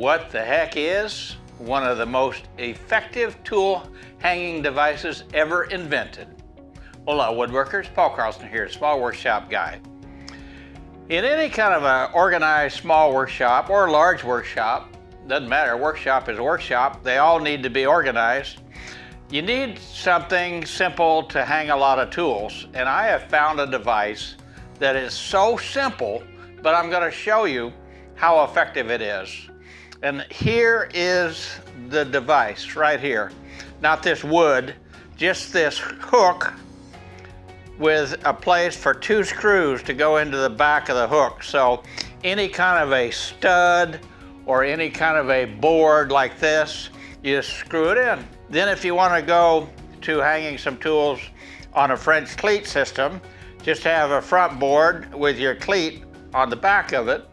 what the heck is one of the most effective tool hanging devices ever invented. Hola woodworkers, Paul Carlson here, Small Workshop Guy. In any kind of an organized small workshop or large workshop, doesn't matter, workshop is a workshop, they all need to be organized. You need something simple to hang a lot of tools, and I have found a device that is so simple, but I'm gonna show you how effective it is. And here is the device right here. Not this wood, just this hook with a place for two screws to go into the back of the hook. So any kind of a stud or any kind of a board like this, you just screw it in. Then if you want to go to hanging some tools on a French cleat system, just have a front board with your cleat on the back of it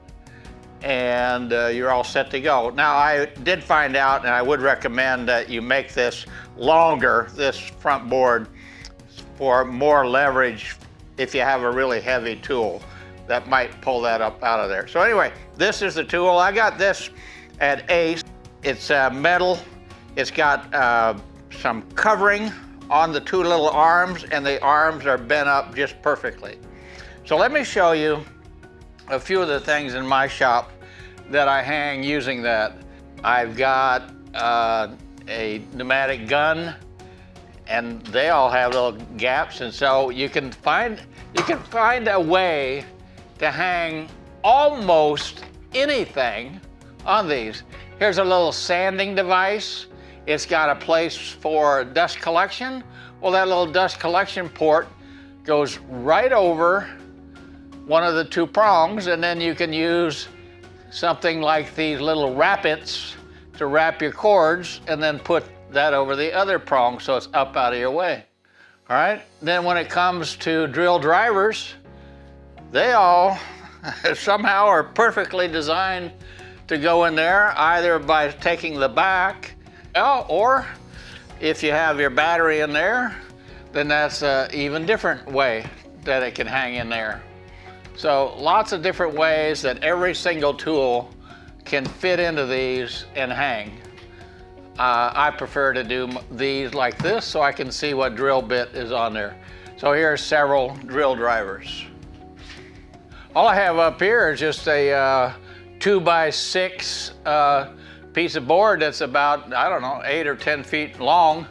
and uh, you're all set to go. Now I did find out and I would recommend that you make this longer, this front board, for more leverage if you have a really heavy tool that might pull that up out of there. So anyway, this is the tool. I got this at Ace. It's uh, metal. It's got uh, some covering on the two little arms and the arms are bent up just perfectly. So let me show you a few of the things in my shop that I hang using that. I've got uh, a pneumatic gun and they all have little gaps and so you can find you can find a way to hang almost anything on these. Here's a little sanding device. It's got a place for dust collection. Well, that little dust collection port goes right over one of the two prongs and then you can use something like these little wrappets to wrap your cords and then put that over the other prong so it's up out of your way. All right, then when it comes to drill drivers, they all somehow are perfectly designed to go in there either by taking the back oh, or if you have your battery in there, then that's an even different way that it can hang in there. So lots of different ways that every single tool can fit into these and hang. Uh, I prefer to do these like this so I can see what drill bit is on there. So here are several drill drivers. All I have up here is just a uh, two by six uh, piece of board that's about, I don't know, eight or 10 feet long,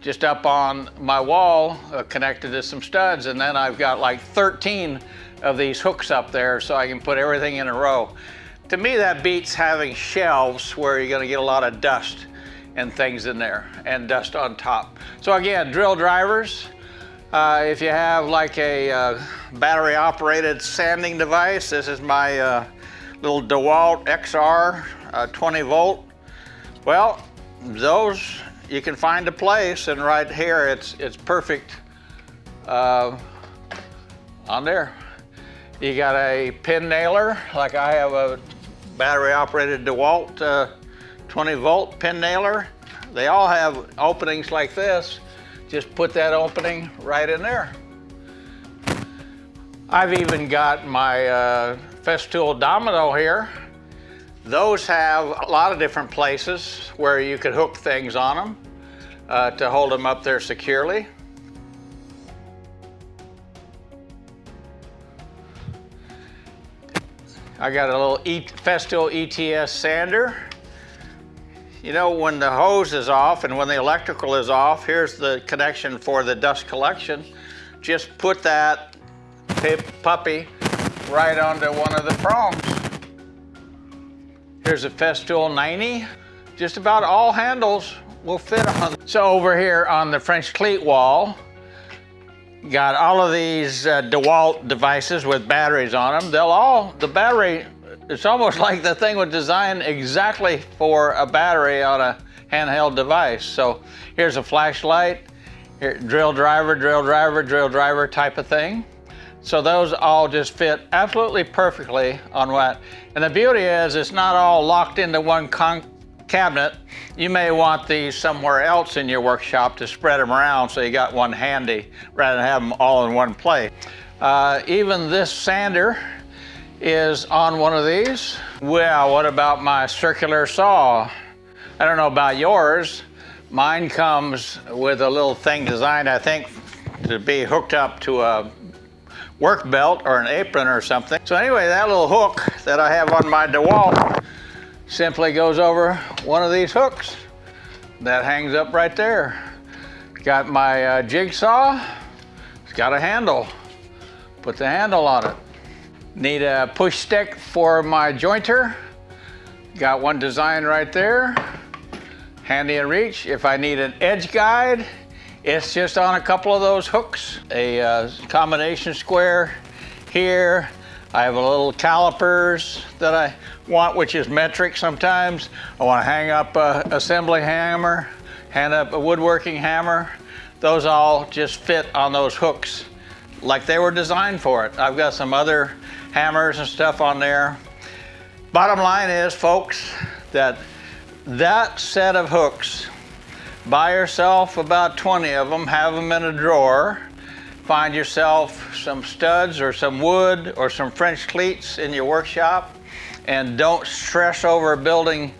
just up on my wall, uh, connected to some studs. And then I've got like 13 of these hooks up there so I can put everything in a row. To me, that beats having shelves where you're gonna get a lot of dust and things in there and dust on top. So again, drill drivers, uh, if you have like a uh, battery operated sanding device, this is my uh, little DeWalt XR uh, 20 volt. Well, those you can find a place and right here it's, it's perfect uh, on there. You got a pin nailer, like I have a battery operated DeWalt uh, 20 volt pin nailer. They all have openings like this. Just put that opening right in there. I've even got my uh, Festool Domino here. Those have a lot of different places where you could hook things on them uh, to hold them up there securely. I got a little e Festool ETS sander. You know, when the hose is off and when the electrical is off, here's the connection for the dust collection. Just put that puppy right onto one of the prongs. Here's a Festool 90. Just about all handles will fit on. So over here on the French cleat wall, Got all of these uh, DeWalt devices with batteries on them. They'll all, the battery, it's almost like the thing was designed exactly for a battery on a handheld device. So here's a flashlight, here, drill driver, drill driver, drill driver type of thing. So those all just fit absolutely perfectly on what. And the beauty is it's not all locked into one cabinet, you may want these somewhere else in your workshop to spread them around so you got one handy rather than have them all in one place. Uh, even this sander is on one of these. Well, what about my circular saw? I don't know about yours. Mine comes with a little thing designed, I think, to be hooked up to a work belt or an apron or something. So anyway, that little hook that I have on my DeWalt simply goes over one of these hooks that hangs up right there. Got my uh, jigsaw, it's got a handle. Put the handle on it. Need a push stick for my jointer. Got one designed right there. Handy in reach. If I need an edge guide, it's just on a couple of those hooks. A uh, combination square here. I have a little calipers that I want, which is metric sometimes. I want to hang up a assembly hammer, hang up a woodworking hammer. Those all just fit on those hooks like they were designed for it. I've got some other hammers and stuff on there. Bottom line is, folks, that that set of hooks, buy yourself about 20 of them, have them in a drawer, find yourself some studs or some wood or some French cleats in your workshop, and don't stress over building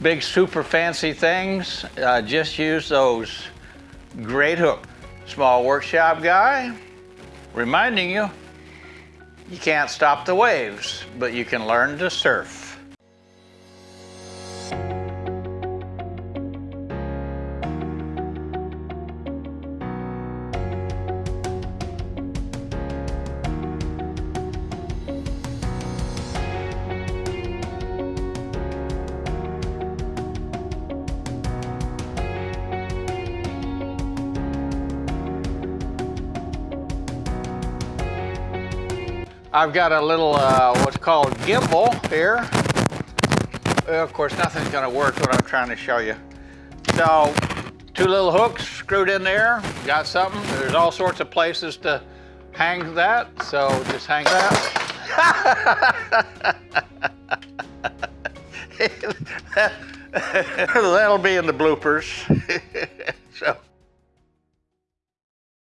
big super fancy things. Uh, just use those. Great hook. Small workshop guy, reminding you you can't stop the waves, but you can learn to surf. I've got a little uh, what's called gimbal here. Well, of course, nothing's gonna work what I'm trying to show you. So, two little hooks screwed in there, got something. There's all sorts of places to hang that, so just hang that. That'll be in the bloopers. so,